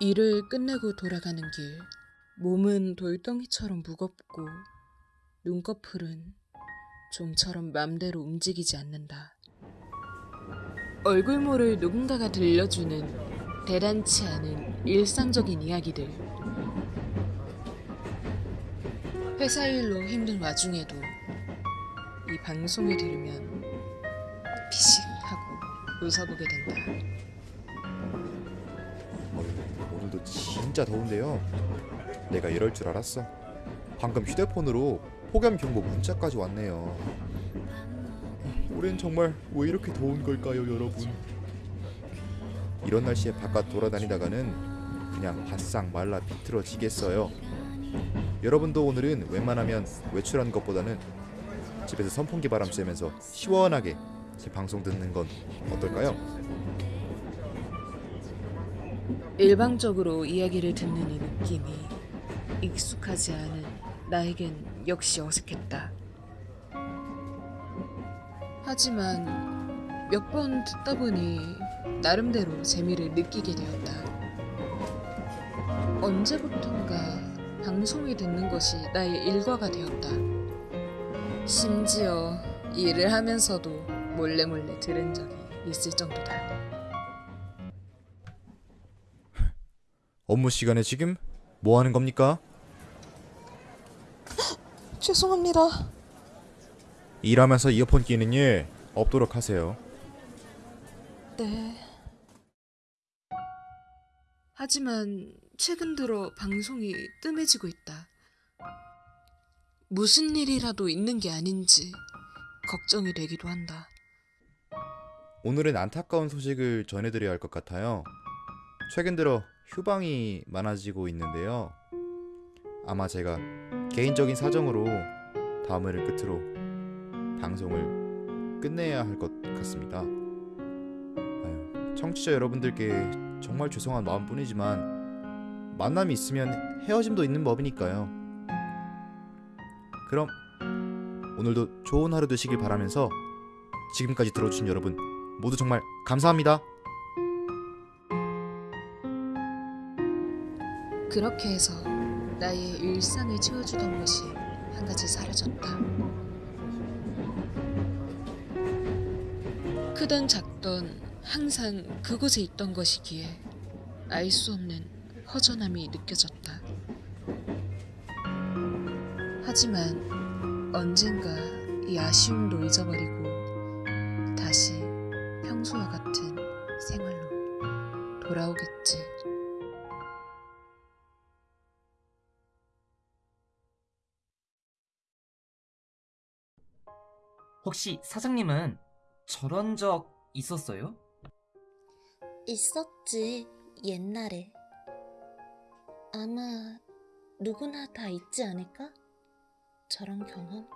일을 끝내고 돌아가는 길. 몸은 돌덩이처럼 무겁고 눈꺼풀은 좀처럼 맘대로 움직이지 않는다. 얼굴 모를 누군가가 들려주는 대단치 않은 일상적인 이야기들. 회사 일로 힘든 와중에도 이 방송을 들으면 피식 하고 웃어보게 된다. 오늘도 진짜 더운데요. 내가 이럴 줄 알았어. 방금 휴대폰으로 폭염 경보 문자까지 왔네요. 올해는 정말 왜 이렇게 더운 걸까요, 여러분? 이런 날씨에 바깥 돌아다니다가는 그냥 바싹 말라 비틀어지겠어요. 여러분도 오늘은 웬만하면 외출하는 것보다는 집에서 선풍기 바람 쐬면서 시원하게 제 방송 듣는 건 어떨까요? 일방적으로 이야기를 듣는 이 느낌이 익숙하지 않은 나에겐 역시 어색했다. 하지만 몇 번 듣다 보니 나름대로 재미를 느끼게 되었다. 언제부턴가 방송을 듣는 것이 나의 일과가 되었다. 심지어 일을 하면서도 몰래 몰래 들은 적이 있을 정도다. 업무 시간에 지금 뭐 하는 겁니까? 죄송합니다. 일하면서 이어폰 끼는 일 없도록 하세요. 네. 하지만 최근 들어 방송이 뜸해지고 있다. 무슨 일이라도 있는 게 아닌지 걱정이 되기도 한다. 오늘은 안타까운 소식을 전해드려야 할 것 같아요. 최근 들어 휴방이 많아지고 있는데요. 아마 제가 개인적인 사정으로 다음 회를 끝으로 방송을 끝내야 할 것 같습니다. 청취자 여러분들께 정말 죄송한 마음뿐이지만 만남이 있으면 헤어짐도 있는 법이니까요. 그럼 오늘도 좋은 하루 되시길 바라면서 지금까지 들어주신 여러분 모두 정말 감사합니다. 그렇게 해서 나의 일상을 채워주던 것이 한 가지 사라졌다. 크던 작던 항상 그곳에 있던 것이기에 알 수 없는 허전함이 느껴졌다. 하지만 언젠가 이 아쉬움도 잊어버리고 다시 평소와 같은 생활로 돌아오겠지. 혹시 사장님은 저런 적 있었어요? 있었지, 옛날에. 아마 누구나 다 있지 않을까? 저런 경험?